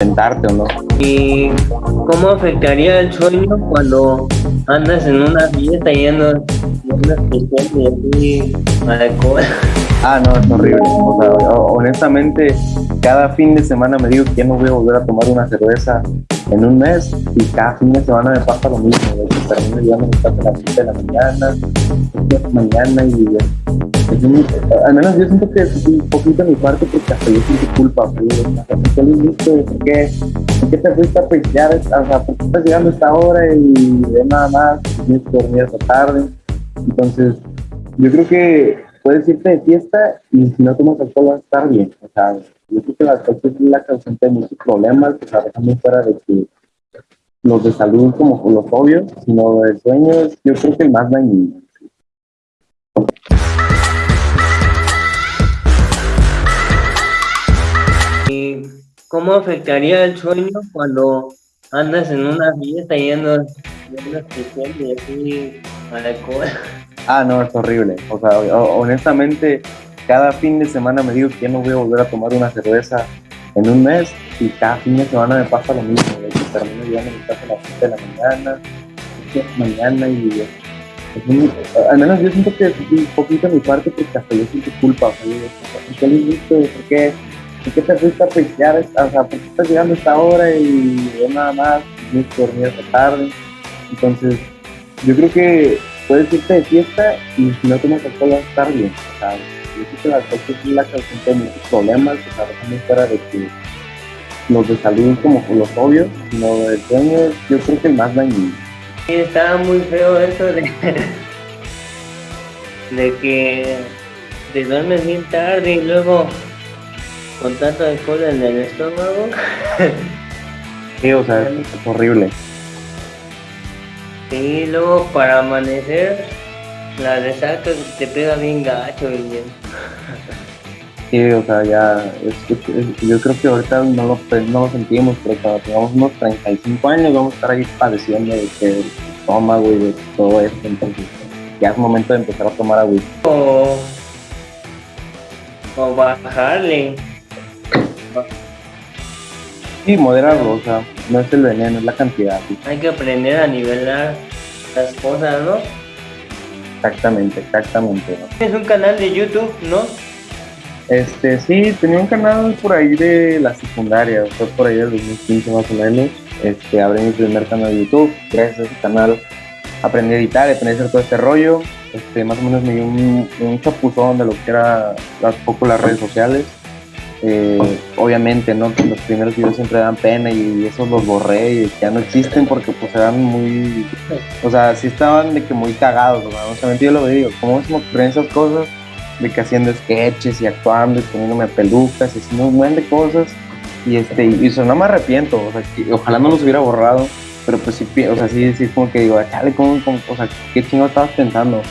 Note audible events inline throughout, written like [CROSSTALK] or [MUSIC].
sentarte o no. ¿Y cómo afectaría el sueño cuando andas en una fiesta yendo en una especial y alcohol? Ah, no, es horrible. O sea, honestamente, cada fin de semana me digo que ya no voy a volver a tomar una cerveza en un mes y cada fin de semana me pasa lo mismo. De que termino llegando a las 7 de la mañana, de la mañana y al menos yo siento que es un poquito mi parte porque hasta yo siento culpa. pero digo, ¿Por qué lo hiciste? ¿Por qué, ¿Por qué te fuiste a pistear? O sea, ¿por qué estás llegando a esta hora y de nada más? Tienes que dormir hasta tarde. Entonces, yo creo que puedes irte de fiesta y si no tomas alcohol vas a estar bien. O sea, yo creo que el alcohol es la causante de muchos problemas, o sea, dejando fuera de que los de salud como los obvios, sino el sueño es yo creo que el más dañino. ¿Y cómo afectaría el sueño cuando andas en una fiesta yendo especial y así alcohol? [LAUGHS] Ah, no, es horrible. O sea, ho- honestamente, cada fin de semana me digo que ya no voy a volver a tomar una cerveza en un mes y cada fin de semana me pasa lo mismo. Termino llegando a mi casa las 7 de la mañana, 8 de la mañana y un- al menos yo siento que un poquito mi parte porque hasta yo siento culpa. O sea, digo, ¿por qué? ¿Por qué, ¿Por qué te fuiste a pistear? O sea, ¿por qué estás llegando a esta hora y de nada más? Tienes que dormir hasta tarde. Entonces, yo creo que puedes irte de fiesta y si no tomas alcohol vas a estar bien. O sea, yo creo que el alcohol es la causante de muchos problemas, o sea, dejando fuera de que los de salud como los obvios, sino el sueño es yo creo que el más dañino. Sí, estaba muy feo eso de, de que te duermes bien tarde y luego con tanto alcohol en el estómago. Sí, o sea, es horrible. Y luego para amanecer, la resaca te pega bien gacho y bien. Sí, o sea, ya, es- es- es- yo creo que ahorita no lo, pues, no lo sentimos, pero cuando tengamos unos 35 años vamos a estar ahí padeciendo de que el estómago y de todo esto, entonces ya es momento de empezar a tomar agua. O, o bajarle. Sí, moderarlo, o sea, no es el veneno, es la cantidad. sí. Hay que aprender a nivelar las cosas, ¿no? Exactamente, exactamente. ¿no? Es un canal de YouTube, ¿no? Este, sí, tenía un canal por ahí de la secundaria, fue por ahí del 2015 más o menos. Este, abrí mi primer canal de YouTube, gracias a ese canal aprendí a editar, aprendí a hacer todo este rollo. Este, más o menos me dio un, un chapuzón de lo que era las poco las redes sociales. Eh, obviamente, ¿no? Los primeros videos siempre dan pena y esos los borré y ya no existen porque pues eran muy, o sea, sí estaban de que muy cagados, o sea, yo lo digo, ¿cómo se me ocurren esas cosas? de que haciendo sketches y actuando y poniéndome pelucas y haciendo un buen de cosas y este y eso no me arrepiento o sea que ojalá no los hubiera borrado pero pues sí o sea sí es como que digo chale cómo, cómo- o sea qué chingo estabas pensando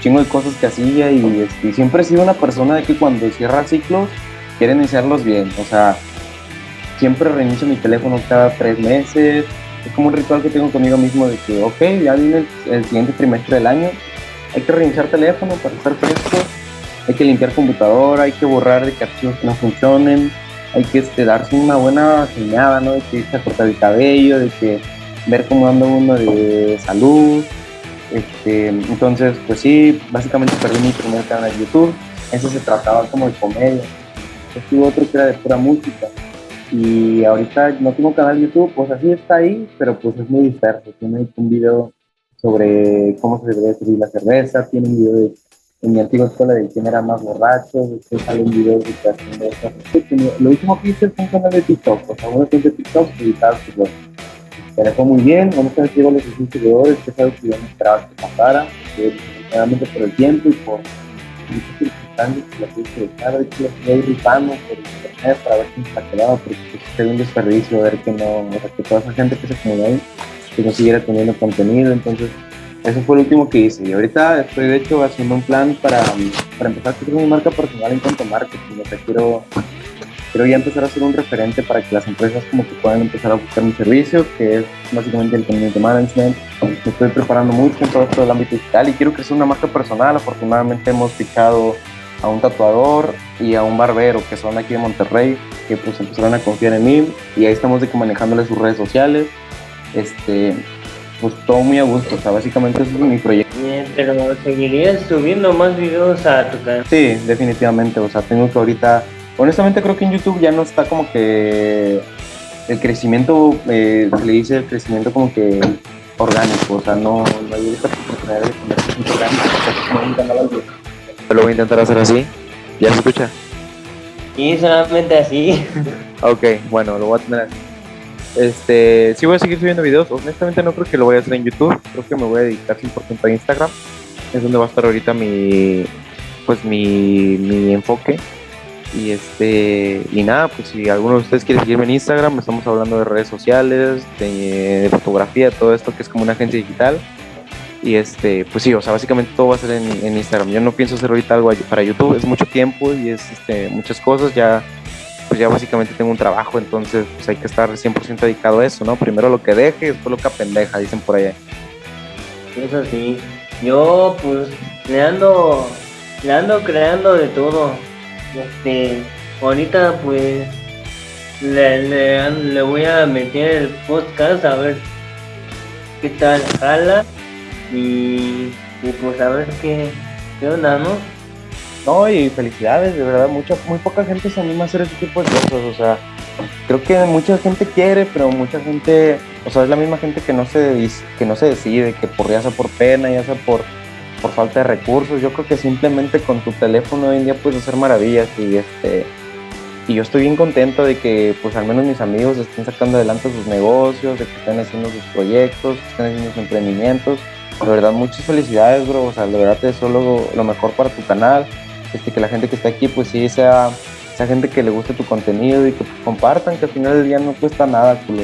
chingo de cosas que hacía y, este, y siempre he sido una persona de que cuando cierra ciclos quiere iniciarlos bien o sea siempre reinicio mi teléfono cada tres meses es como un ritual que tengo conmigo mismo de que ok ya viene el, siguiente trimestre del año hay que reiniciar teléfono para estar fresco hay que limpiar computadora, hay que borrar de que archivos que no funcionen, hay que este, darse una buena señada, ¿no? De que a cortar el cabello, de que ver cómo anda uno de salud. Este, entonces, pues sí, básicamente perdí mi primer canal de YouTube. Ese se trataba como de comedia. Tuve otro que era de pura música. Y ahorita no tengo canal de YouTube, pues así está ahí, pero pues es muy disperso. Tiene un video sobre cómo se debe servir la cerveza, tiene un video de en mi antigua escuela de quién era más borracho, después sale un video de. Lo último que hice fue un canal de TikTok, o sea, una cuenta de TikTok editada pues, se le fue muy bien, vamos a ver si llegó a los 100 seguidores, que es algo que yo no esperaba que pasara, realmente por el tiempo y por que la que dejar, de hecho la estoy rifando por internet para ver quién se la quedaba, porque pues, sería un desperdicio ver que no, o sea, que toda esa gente que se acumuló ahí, que no siguiera teniendo contenido, entonces eso fue lo último que hice. Y ahorita estoy, de hecho, haciendo un plan para, para empezar a crecer mi marca personal en cuanto a marketing. O sea, quiero, quiero ya empezar a ser un referente para que las empresas como que puedan empezar a buscar mi servicio, que es básicamente el community management. Me estoy preparando mucho en todo esto del ámbito digital y quiero crecer una marca personal. Afortunadamente hemos fichado a un tatuador y a un barbero que son aquí de Monterrey, que pues empezaron a confiar en mí y ahí estamos de que manejándole sus redes sociales. Este, pues todo muy a gusto, o sea, básicamente eso es mi proyecto. Bien, pero seguirías subiendo más videos a tu canal. Sí, definitivamente, o sea, tengo que ahorita, honestamente creo que en YouTube ya no está como que el crecimiento, eh, se le dice el crecimiento como que orgánico, o sea, no, no hay esta oportunidad de convertirse como un canal algo. Lo voy a intentar hacer así. ¿Ya se escucha? Y solamente así. [LAUGHS] Ok, bueno, lo voy a tener así. Este, sí voy a seguir subiendo videos. Honestamente no creo que lo voy a hacer en YouTube. Creo que me voy a dedicar 100% a Instagram. Es donde va a estar ahorita mi, pues mi, mi enfoque. Y este, y nada, pues si alguno de ustedes quiere seguirme en Instagram, estamos hablando de redes sociales, de, de fotografía, todo esto que es como una agencia digital. Y este, pues sí, o sea, básicamente todo va a ser en, Instagram. Yo no pienso hacer ahorita algo para YouTube, es mucho tiempo y es este, muchas cosas. Ya, pues ya básicamente tengo un trabajo, entonces pues hay que estar 100% dedicado a eso, ¿no? Primero lo que deje, después lo que apendeja, dicen por allá. Eso sí. Yo pues le ando, le ando creando de todo. Este, ahorita pues le, le, le voy a meter el podcast a ver qué tal jala y, pues a ver qué, qué onda, ¿no? No, y felicidades, de verdad, mucha, muy poca gente se anima a hacer ese tipo de cosas, o sea, creo que mucha gente quiere, pero mucha gente, o sea, es la misma gente que no se, que no se decide, que por ya sea por pena, ya sea por, por falta de recursos, yo creo que simplemente con tu teléfono hoy en día puedes hacer maravillas y este y yo estoy bien contento de que pues al menos mis amigos estén sacando adelante sus negocios, de que estén haciendo sus proyectos, que estén haciendo sus emprendimientos. De verdad, muchas felicidades, bro. O sea, de verdad te deseo lo, mejor para tu canal. Este, que la gente que está aquí, pues sí, sea, sea gente que le guste tu contenido y que compartan, que al final del día no cuesta nada, culo.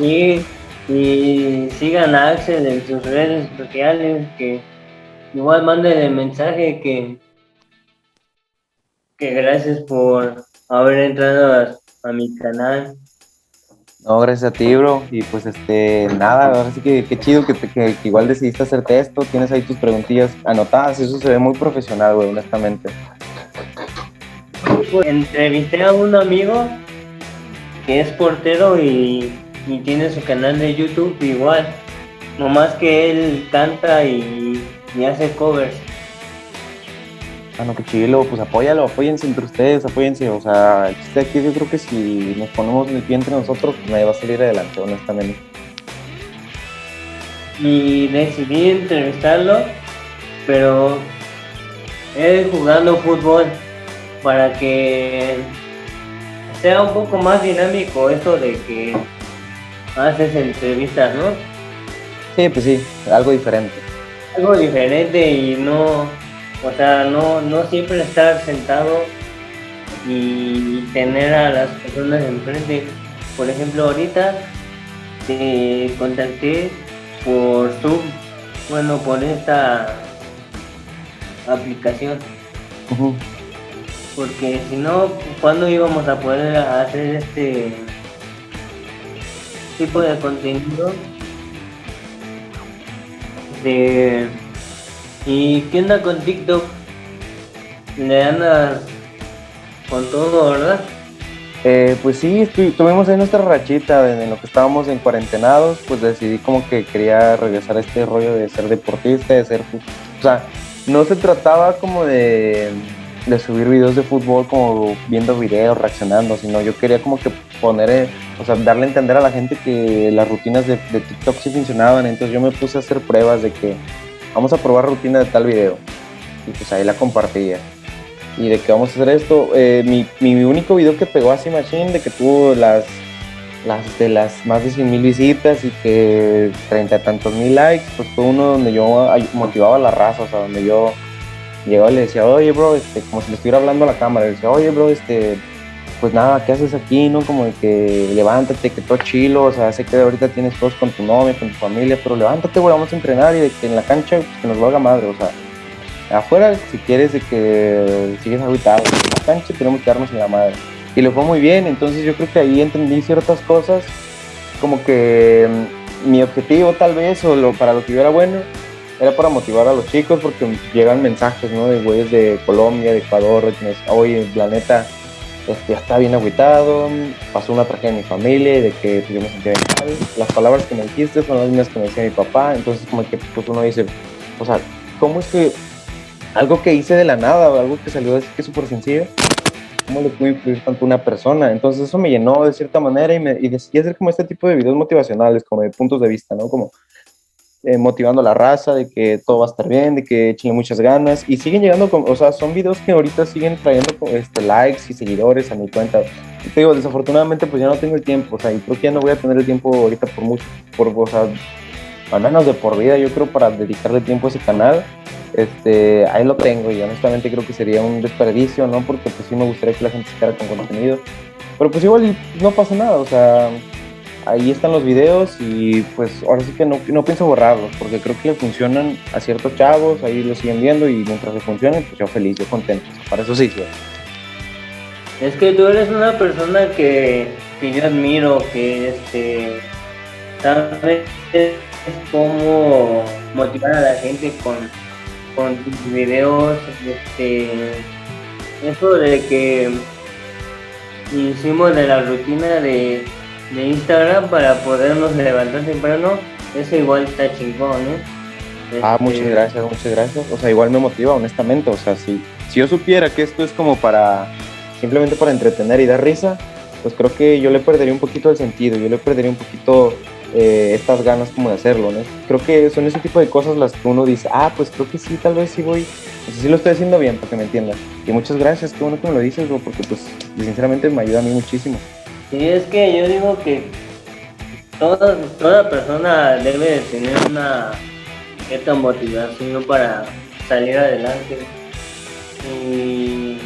Y, y sigan a Axel en sus redes sociales, que igual manden el mensaje que, que gracias por haber entrado a mi canal. No, gracias a ti, bro. Y pues este, nada, ahora sí que qué chido que, que igual decidiste hacerte esto. Tienes ahí tus preguntillas anotadas. Eso se ve muy profesional, güey, honestamente. Pues, entrevisté a un amigo que es portero y, y tiene su canal de YouTube igual. Nomás que él canta y, y hace covers. Ah, no, qué chilo, pues apóyalo, apóyense entre ustedes, apóyense. O sea, el chiste aquí yo creo que si nos ponemos el pie entre nosotros, pues nadie va a salir adelante, honestamente. y decidí entrevistarlo, pero él jugando fútbol para que sea un poco más dinámico eso de que haces entrevistas, ¿no? Sí, pues sí, algo diferente. Algo diferente y no, o sea, no, no siempre estar sentado y tener a las personas enfrente. Por ejemplo, ahorita te contacté por Zoom, bueno, por esta aplicación, porque si no, ¿cuándo íbamos a poder hacer este tipo de contenido? De... ¿Y qué onda con TikTok? Le andas con todo, ¿verdad? Eh, pues sí, tuvimos ahí nuestra rachita en, lo que estábamos en cuarentenados, pues decidí como que quería regresar a este rollo de ser deportista, de ser... O sea, no se trataba como de, de subir videos de fútbol como viendo videos, reaccionando, sino yo quería como que poner, eh, o sea, darle a entender a la gente que las rutinas de TikTok sí funcionaban, entonces yo me puse a hacer pruebas de que vamos a probar rutina de tal video y pues ahí la compartía y de que vamos a hacer esto. Eh, mi, mi único video que pegó así Machine, de que tuvo las, las de las más de 100 mil visitas y que treinta tantos mil likes, pues fue uno donde yo motivaba a la raza, o sea, donde yo llegaba y le decía, oye, bro, este, como si le estuviera hablando a la cámara, le decía, oye, bro, este, pues nada, ¿qué haces aquí, no? Como de que levántate, que todo chilo, o sea, sé que ahorita tienes cosas con tu novia, con tu familia, pero levántate, güey, vamos a entrenar y de que en la cancha, pues, que nos valga madre, o sea, afuera, si quieres de que sigues aguitado, en la cancha tenemos que darnos en la madre. Y le fue muy bien, entonces yo creo que ahí entendí ciertas cosas, como que mm, mi objetivo tal vez, o lo, para lo que yo era bueno, era para motivar a los chicos porque llegan mensajes, ¿no? De güeyes de Colombia, de Ecuador, de oye, planeta este, está bien agüitado, pasó una tragedia en mi familia de que pues, yo me sentía bien mal. Las palabras que me dijiste son las mismas que me decía mi papá, entonces como que pues uno dice, o sea, ¿cómo es que algo que hice de la nada o algo que salió así que súper sencillo, cómo le puede influir tanto una persona? Entonces eso me llenó de cierta manera y, me, y decidí hacer como este tipo de videos motivacionales, como de puntos de vista, ¿no? Como eh, motivando a la raza de que todo va a estar bien, de que echen muchas ganas y siguen llegando, con, o sea, son videos que ahorita siguen trayendo este, likes y seguidores a mi cuenta. Y te digo, desafortunadamente pues ya no tengo el tiempo, o sea, y creo que ya no voy a tener el tiempo ahorita por mucho, por, o sea, al menos de por vida, yo creo, para dedicarle tiempo a ese canal. Este, ahí lo tengo y honestamente creo que sería un desperdicio, ¿no? Porque pues sí me gustaría que la gente se quedara con contenido. Pero pues igual no pasa nada, o sea, ahí están los videos y pues ahora sí que no, no pienso borrarlos porque creo que funcionan a ciertos chavos, ahí lo siguen viendo y mientras se funcionen, pues yo feliz, yo contento. Para eso sí. Es que tú eres una persona que, que yo admiro, que este, sabes cómo motivar a la gente con, con tus videos. Este, eso de que hicimos de la rutina de de Instagram para podernos levantar temprano, eso igual está chingón, ¿eh? Ah, muchas este, gracias, muchas gracias. O sea, igual me motiva, honestamente. O sea, si, si yo supiera que esto es como para, simplemente para entretener y dar risa, pues creo que yo le perdería un poquito el sentido, yo le perdería un poquito eh, estas ganas como de hacerlo, ¿no? Creo que son ese tipo de cosas las que uno dice, ah, pues creo que sí, tal vez sí voy, pues sí lo estoy haciendo bien, para que me entiendan. Y muchas gracias, qué bueno que me lo dices, bro, porque pues sinceramente me ayuda a mí muchísimo. Sí, es que yo digo que toda, toda persona debe de tener una cierta motivación para salir adelante. Y,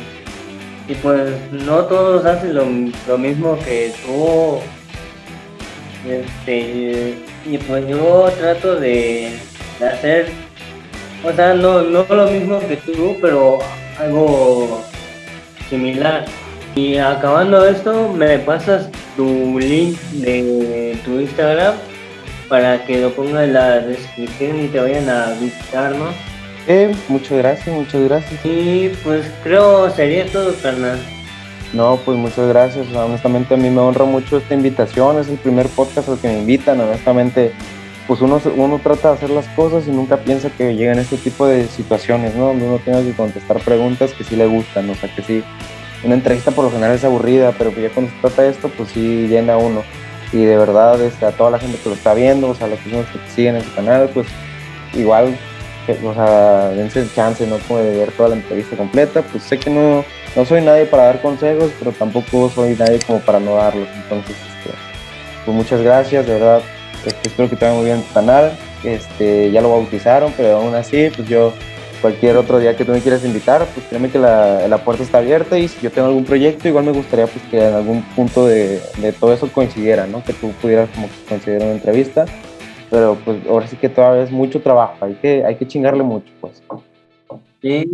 pues no todos hacen lo, mismo que tú. Este, y pues yo trato de, hacer, o sea, no, no lo mismo que tú, pero algo similar. Y acabando esto, me pasas tu link de tu Instagram para que lo ponga en la descripción y te vayan a visitar, ¿no? Eh, muchas gracias, muchas gracias. Y pues creo sería todo, carnal. No, pues muchas gracias. Honestamente a mí me honra mucho esta invitación. Es el primer podcast al que me invitan. Honestamente, pues uno, uno trata de hacer las cosas y nunca piensa que llegan este tipo de situaciones, ¿no? Donde uno tiene que contestar preguntas que sí le gustan, o sea, que sí, una entrevista por lo general es aburrida, pero ya cuando se trata de esto, pues sí llena uno. Y de verdad, este, a toda la gente que lo está viendo, o sea, a las personas que siguen en su canal, pues igual, o sea, dense el chance, ¿no? Como de ver toda la entrevista completa. Pues sé que no, no soy nadie para dar consejos, pero tampoco soy nadie como para no darlos. Entonces, este, pues muchas gracias, de verdad. Este, espero que te vaya muy bien tu canal. Este, ya lo bautizaron, pero aún así, pues yo cualquier otro día que tú me quieras invitar, pues créeme que la, la, puerta está abierta y si yo tengo algún proyecto, igual me gustaría pues que en algún punto de, de todo eso coincidiera, ¿no? Que tú pudieras como coincidir una entrevista, pero pues ahora sí que todavía es mucho trabajo, hay que, hay que chingarle mucho, pues. Sí,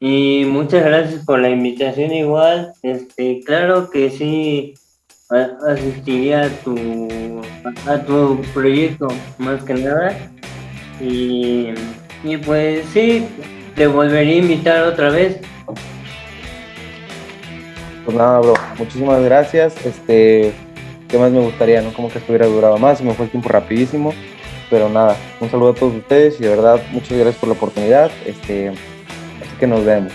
y muchas gracias por la invitación igual, este, claro que sí asistiría a tu, a tu proyecto más que nada y y pues sí, te volvería a invitar otra vez. Pues nada, bro, muchísimas gracias. Este, ¿qué más me gustaría? No como que estuviera durado más, se me fue el tiempo rapidísimo. Pero nada, un saludo a todos ustedes y de verdad muchas gracias por la oportunidad. Este, así que nos vemos.